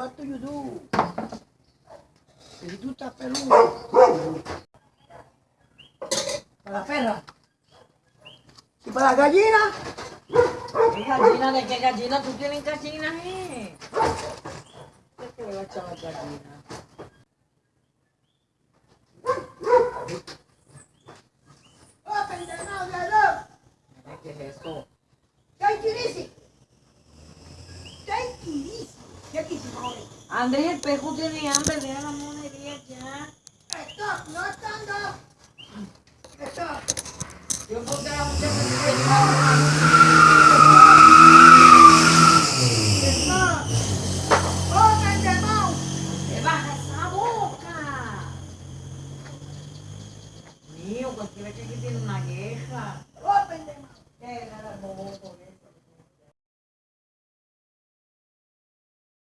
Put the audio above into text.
what do you do? Tú estás peludo. Para la perra. Y para la gallina. ¿Qué gallina? ¿De qué gallina? ¿Tú tienes gallinas, eh? ¿Qué te va a echar las gallinas? Oh. ¿Qué es eso? Take it ¿Qué quisimos Andrés, el pejo tiene hambre, deja la monería ya. ¡Stop! ¡No están dos! Yo puse a la muchacha que se ¡Stop! ¡Boca baja esa boca! Mío, cualquiera que tiene una queja. ¡Open the!